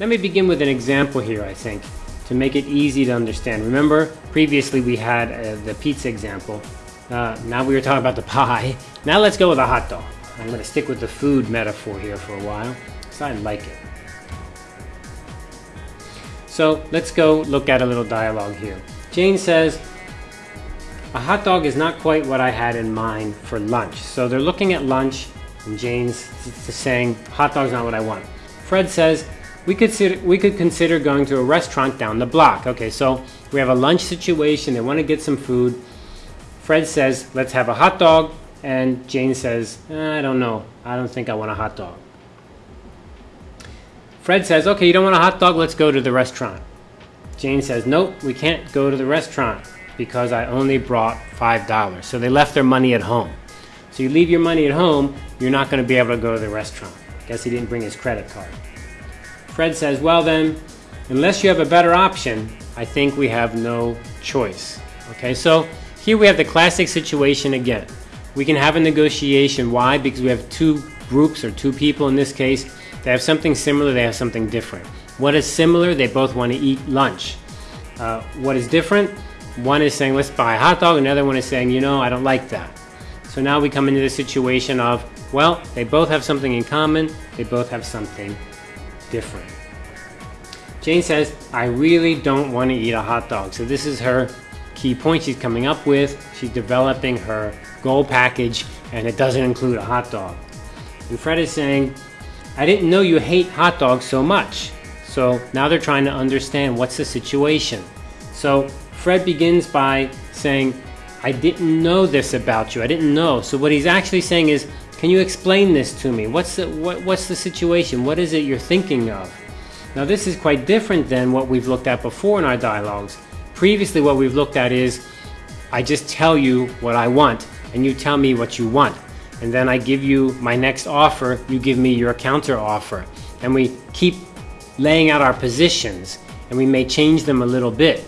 let me begin with an example here, I think, to make it easy to understand. Remember, previously we had uh, the pizza example. Uh, now we were talking about the pie. Now let's go with a hot dog. I'm going to stick with the food metaphor here for a while, because I like it. So let's go look at a little dialogue here. Jane says, a hot dog is not quite what I had in mind for lunch. So they're looking at lunch, and Jane's saying, hot dog's not what I want. Fred says, we could, consider, we could consider going to a restaurant down the block. Okay, so we have a lunch situation, they want to get some food. Fred says, let's have a hot dog, and Jane says, eh, I don't know, I don't think I want a hot dog. Fred says, okay, you don't want a hot dog, let's go to the restaurant. Jane says, nope, we can't go to the restaurant because I only brought $5. So they left their money at home. So you leave your money at home, you're not going to be able to go to the restaurant. Guess he didn't bring his credit card. Fred says, well then, unless you have a better option, I think we have no choice. Okay, so here we have the classic situation again. We can have a negotiation. Why? Because we have two groups or two people in this case they have something similar, they have something different. What is similar? They both want to eat lunch. Uh, what is different? One is saying, let's buy a hot dog, another one is saying, you know, I don't like that. So now we come into the situation of, well, they both have something in common, they both have something different. Jane says, I really don't want to eat a hot dog. So this is her key point she's coming up with. She's developing her goal package, and it doesn't include a hot dog. And Fred is saying, I didn't know you hate hot dogs so much. So now they're trying to understand what's the situation. So Fred begins by saying, I didn't know this about you. I didn't know. So what he's actually saying is, can you explain this to me? What's the, what, what's the situation? What is it you're thinking of? Now this is quite different than what we've looked at before in our dialogues. Previously what we've looked at is, I just tell you what I want and you tell me what you want and then I give you my next offer, you give me your counter offer. And we keep laying out our positions and we may change them a little bit.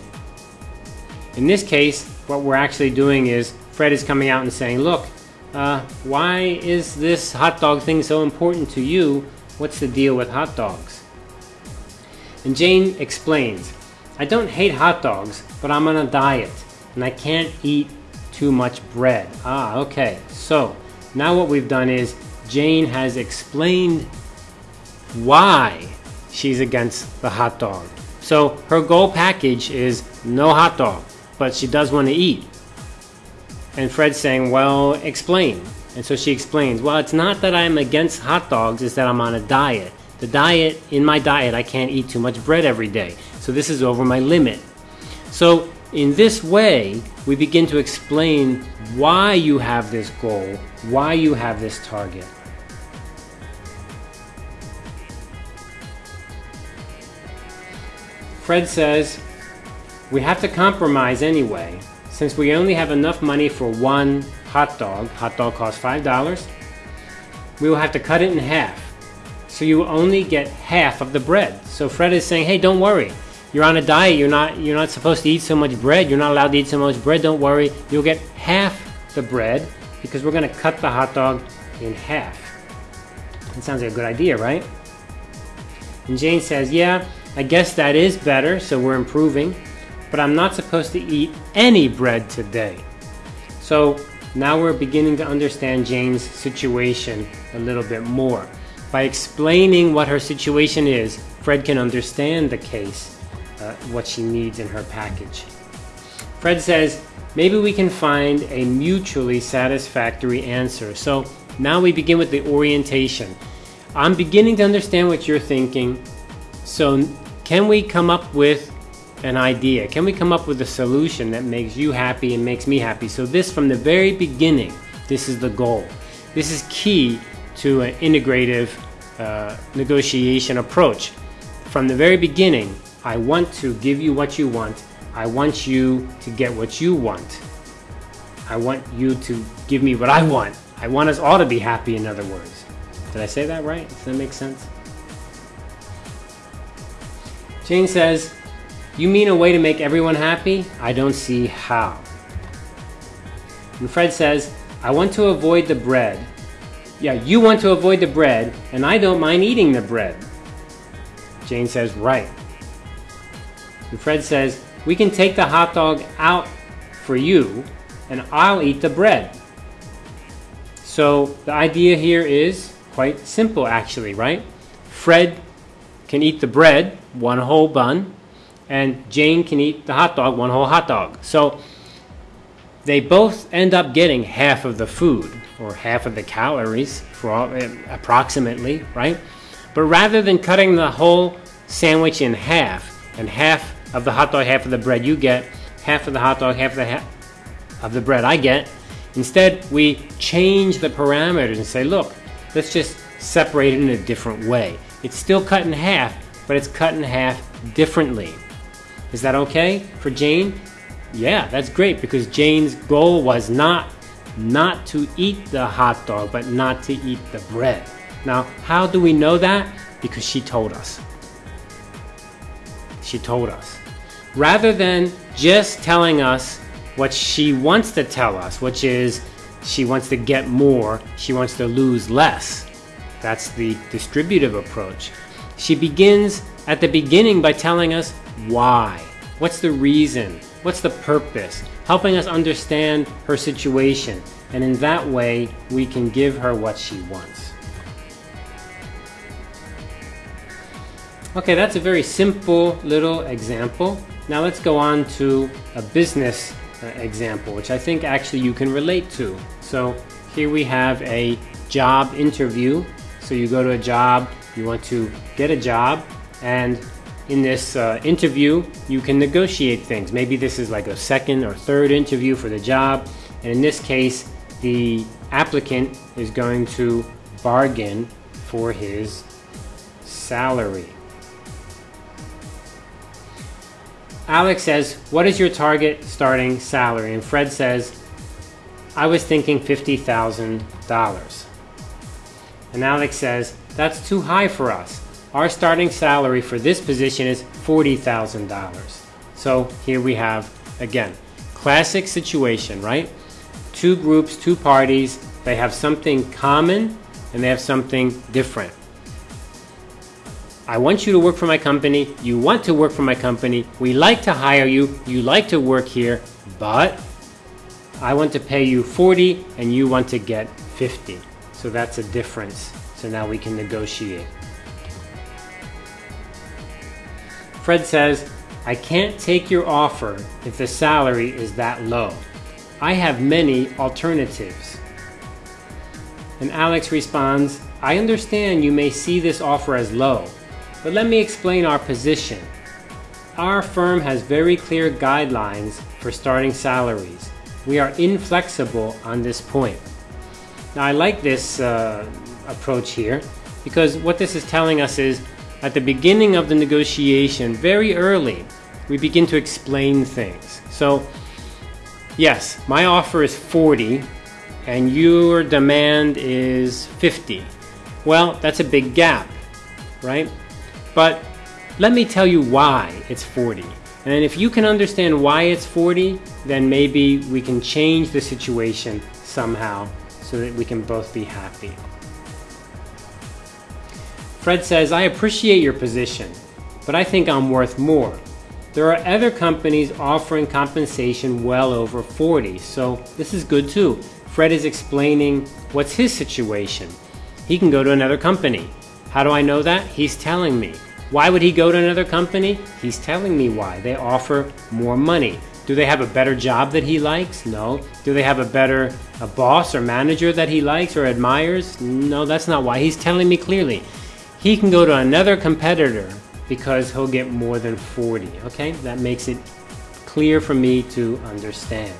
In this case, what we're actually doing is Fred is coming out and saying, look, uh, why is this hot dog thing so important to you? What's the deal with hot dogs? And Jane explains, I don't hate hot dogs, but I'm on a diet and I can't eat too much bread. Ah, okay. So now what we've done is Jane has explained why she's against the hot dog. So her goal package is no hot dog, but she does want to eat. And Fred's saying, well, explain. And so she explains, well, it's not that I'm against hot dogs, it's that I'm on a diet. The diet, in my diet, I can't eat too much bread every day. So this is over my limit. So in this way, we begin to explain why you have this goal, why you have this target. Fred says, we have to compromise anyway. Since we only have enough money for one hot dog, hot dog costs $5, we will have to cut it in half. So you only get half of the bread. So Fred is saying, hey, don't worry you're on a diet, you're not you're not supposed to eat so much bread, you're not allowed to eat so much bread, don't worry, you'll get half the bread because we're gonna cut the hot dog in half. That sounds like a good idea, right? And Jane says, yeah, I guess that is better, so we're improving, but I'm not supposed to eat any bread today. So now we're beginning to understand Jane's situation a little bit more. By explaining what her situation is, Fred can understand the case uh, what she needs in her package. Fred says, maybe we can find a mutually satisfactory answer. So now we begin with the orientation. I'm beginning to understand what you're thinking. So can we come up with an idea? Can we come up with a solution that makes you happy and makes me happy? So this from the very beginning, this is the goal. This is key to an integrative uh, negotiation approach. From the very beginning, I want to give you what you want. I want you to get what you want. I want you to give me what I want. I want us all to be happy, in other words. Did I say that right? Does that make sense? Jane says, You mean a way to make everyone happy? I don't see how. And Fred says, I want to avoid the bread. Yeah, you want to avoid the bread, and I don't mind eating the bread. Jane says, right. And Fred says, we can take the hot dog out for you and I'll eat the bread. So the idea here is quite simple actually, right? Fred can eat the bread, one whole bun, and Jane can eat the hot dog, one whole hot dog. So they both end up getting half of the food or half of the calories for all, eh, approximately, right? But rather than cutting the whole sandwich in half and half of the hot dog, half of the bread you get, half of the hot dog, half of the ha of the bread I get, instead we change the parameters and say, look, let's just separate it in a different way. It's still cut in half, but it's cut in half differently. Is that okay for Jane? Yeah, that's great because Jane's goal was not not to eat the hot dog, but not to eat the bread. Now, how do we know that? Because she told us. She told us. Rather than just telling us what she wants to tell us, which is she wants to get more, she wants to lose less. That's the distributive approach. She begins at the beginning by telling us why. What's the reason? What's the purpose? Helping us understand her situation. And in that way, we can give her what she wants. Okay, that's a very simple little example. Now let's go on to a business uh, example, which I think actually you can relate to. So here we have a job interview. So you go to a job, you want to get a job, and in this uh, interview, you can negotiate things. Maybe this is like a second or third interview for the job. And in this case, the applicant is going to bargain for his salary. Alex says, What is your target starting salary? And Fred says, I was thinking $50,000. And Alex says, That's too high for us. Our starting salary for this position is $40,000. So here we have, again, classic situation, right? Two groups, two parties, they have something common and they have something different. I want you to work for my company. You want to work for my company. We like to hire you. You like to work here, but I want to pay you 40 and you want to get 50. So that's a difference. So now we can negotiate. Fred says, I can't take your offer if the salary is that low. I have many alternatives. And Alex responds, I understand you may see this offer as low, but let me explain our position. Our firm has very clear guidelines for starting salaries. We are inflexible on this point. Now I like this uh, approach here because what this is telling us is at the beginning of the negotiation, very early, we begin to explain things. So, yes, my offer is 40 and your demand is 50. Well, that's a big gap, right? But let me tell you why it's 40. And if you can understand why it's 40, then maybe we can change the situation somehow so that we can both be happy. Fred says, I appreciate your position, but I think I'm worth more. There are other companies offering compensation well over 40, so this is good too. Fred is explaining what's his situation. He can go to another company. How do I know that? He's telling me. Why would he go to another company? He's telling me why. They offer more money. Do they have a better job that he likes? No. Do they have a better a boss or manager that he likes or admires? No, that's not why. He's telling me clearly he can go to another competitor because he'll get more than 40. Okay, that makes it clear for me to understand.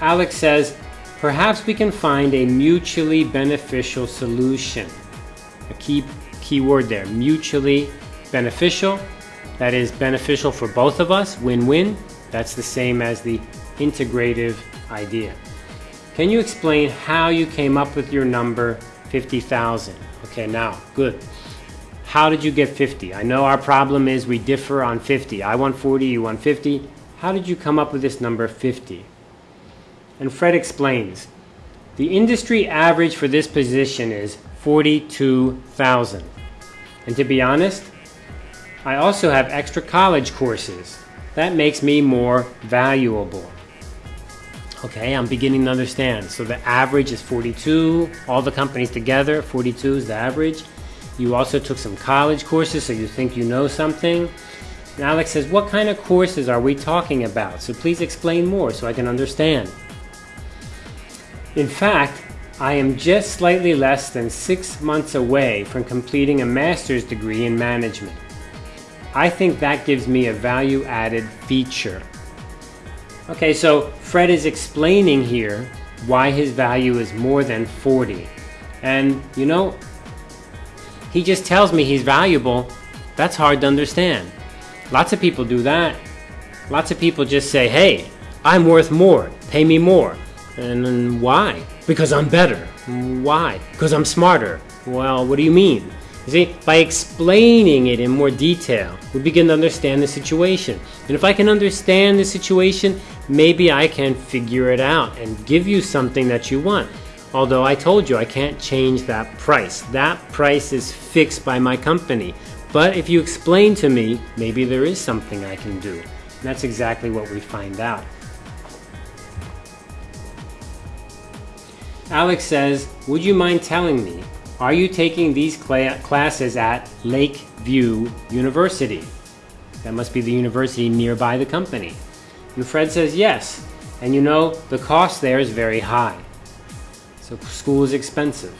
Alex says, perhaps we can find a mutually beneficial solution. A key, key word there, mutually beneficial. That is beneficial for both of us, win-win. That's the same as the integrative idea. Can you explain how you came up with your number 50,000? Okay, now, good. How did you get 50? I know our problem is we differ on 50. I want 40, you want 50. How did you come up with this number 50? And Fred explains, the industry average for this position is 42,000. And to be honest, I also have extra college courses. That makes me more valuable. Okay, I'm beginning to understand. So the average is 42, all the companies together, 42 is the average. You also took some college courses, so you think you know something. And Alex says, What kind of courses are we talking about? So please explain more so I can understand. In fact, I am just slightly less than six months away from completing a master's degree in management. I think that gives me a value added feature. Okay, so Fred is explaining here why his value is more than 40. And you know, he just tells me he's valuable. That's hard to understand. Lots of people do that. Lots of people just say, hey, I'm worth more, pay me more. And why? Because I'm better. Why? Because I'm smarter. Well, what do you mean? You see, by explaining it in more detail, we begin to understand the situation. And if I can understand the situation, maybe I can figure it out and give you something that you want. Although I told you I can't change that price. That price is fixed by my company. But if you explain to me, maybe there is something I can do. And that's exactly what we find out. Alex says, Would you mind telling me, are you taking these cl classes at Lakeview University? That must be the university nearby the company. And Fred says, Yes. And you know, the cost there is very high. So school is expensive.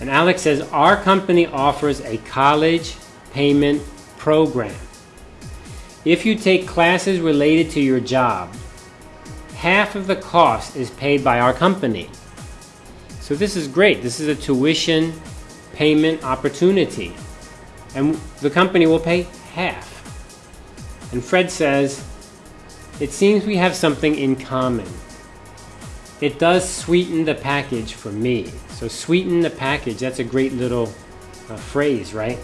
And Alex says, Our company offers a college payment program. If you take classes related to your job, half of the cost is paid by our company. So this is great. This is a tuition payment opportunity. And the company will pay half. And Fred says, it seems we have something in common. It does sweeten the package for me. So sweeten the package, that's a great little uh, phrase, right?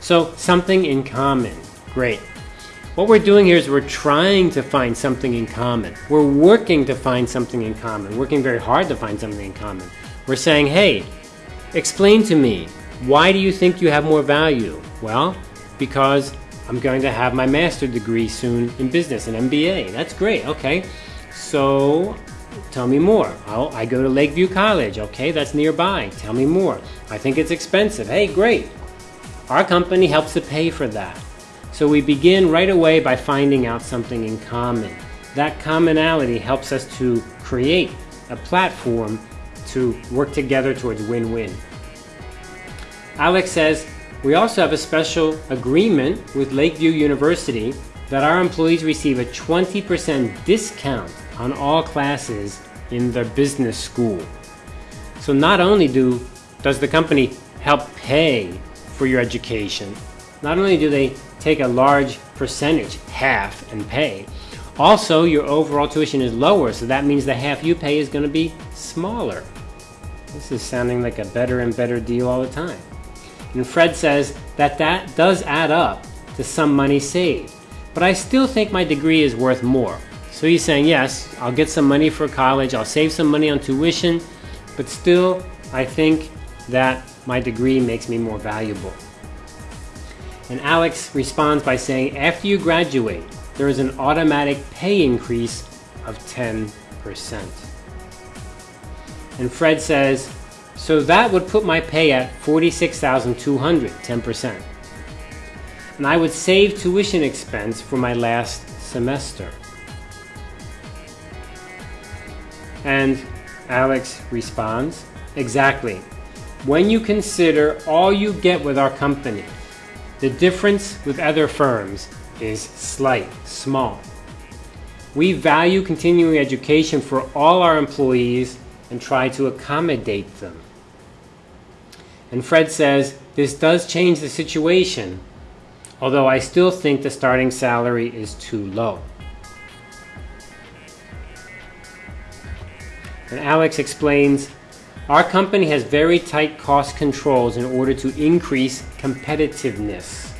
So something in common, great. What we're doing here is we're trying to find something in common. We're working to find something in common, working very hard to find something in common. We're saying, hey, explain to me, why do you think you have more value? Well, because I'm going to have my master degree soon in business, an MBA. That's great, okay. So tell me more. Oh, I go to Lakeview College, okay, that's nearby. Tell me more. I think it's expensive. Hey, great. Our company helps to pay for that. So we begin right away by finding out something in common. That commonality helps us to create a platform to work together towards win-win. Alex says, we also have a special agreement with Lakeview University that our employees receive a 20% discount on all classes in their business school. So not only do does the company help pay for your education, not only do they take a large percentage, half, and pay, also your overall tuition is lower, so that means the half you pay is going to be smaller. This is sounding like a better and better deal all the time. And Fred says that that does add up to some money saved. But I still think my degree is worth more. So he's saying, yes, I'll get some money for college, I'll save some money on tuition, but still, I think that my degree makes me more valuable. And Alex responds by saying, after you graduate, there is an automatic pay increase of 10%. And Fred says, so that would put my pay at 46,200, 10%. And I would save tuition expense for my last semester. And Alex responds, exactly. When you consider all you get with our company, the difference with other firms is slight, small. We value continuing education for all our employees and try to accommodate them. And Fred says, this does change the situation, although I still think the starting salary is too low. And Alex explains, our company has very tight cost controls in order to increase competitiveness.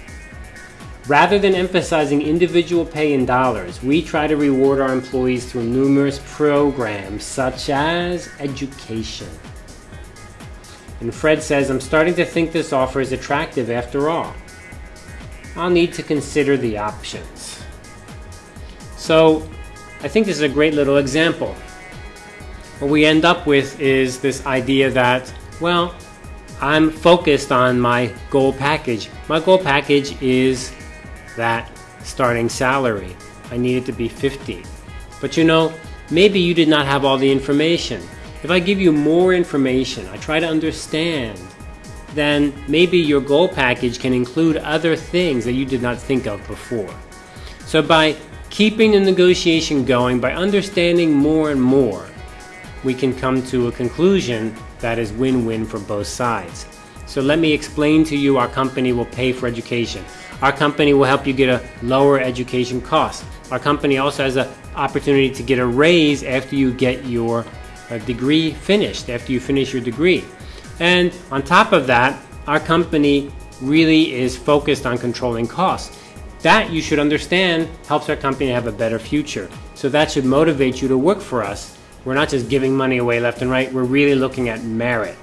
Rather than emphasizing individual pay in dollars, we try to reward our employees through numerous programs such as education. And Fred says, I'm starting to think this offer is attractive after all. I'll need to consider the options. So I think this is a great little example. What we end up with is this idea that, well, I'm focused on my goal package. My goal package is that starting salary. I need it to be 50. But you know, maybe you did not have all the information. If I give you more information, I try to understand, then maybe your goal package can include other things that you did not think of before. So by keeping the negotiation going, by understanding more and more, we can come to a conclusion that is win-win for both sides. So let me explain to you our company will pay for education. Our company will help you get a lower education cost. Our company also has an opportunity to get a raise after you get your uh, degree finished, after you finish your degree. And on top of that, our company really is focused on controlling costs. That you should understand helps our company have a better future. So that should motivate you to work for us we're not just giving money away left and right, we're really looking at merit.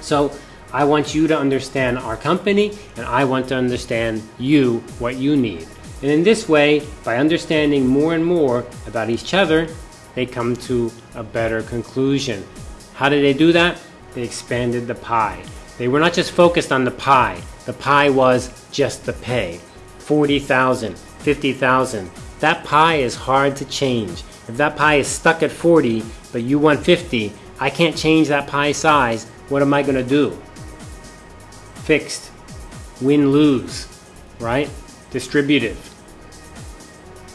So I want you to understand our company, and I want to understand you, what you need. And in this way, by understanding more and more about each other, they come to a better conclusion. How did they do that? They expanded the pie. They were not just focused on the pie. The pie was just the pay. 40,000, 50,000. That pie is hard to change. If that pie is stuck at 40, but you want 50, I can't change that pie size. What am I going to do? Fixed. Win lose. Right? Distributive.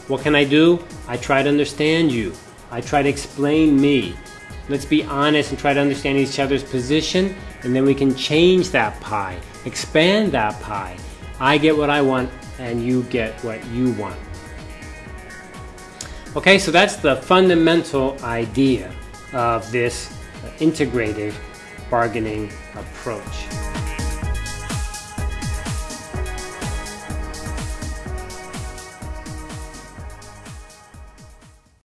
What can I do? I try to understand you. I try to explain me. Let's be honest and try to understand each other's position, and then we can change that pie, expand that pie. I get what I want, and you get what you want. Okay, so that's the fundamental idea of this integrative bargaining approach.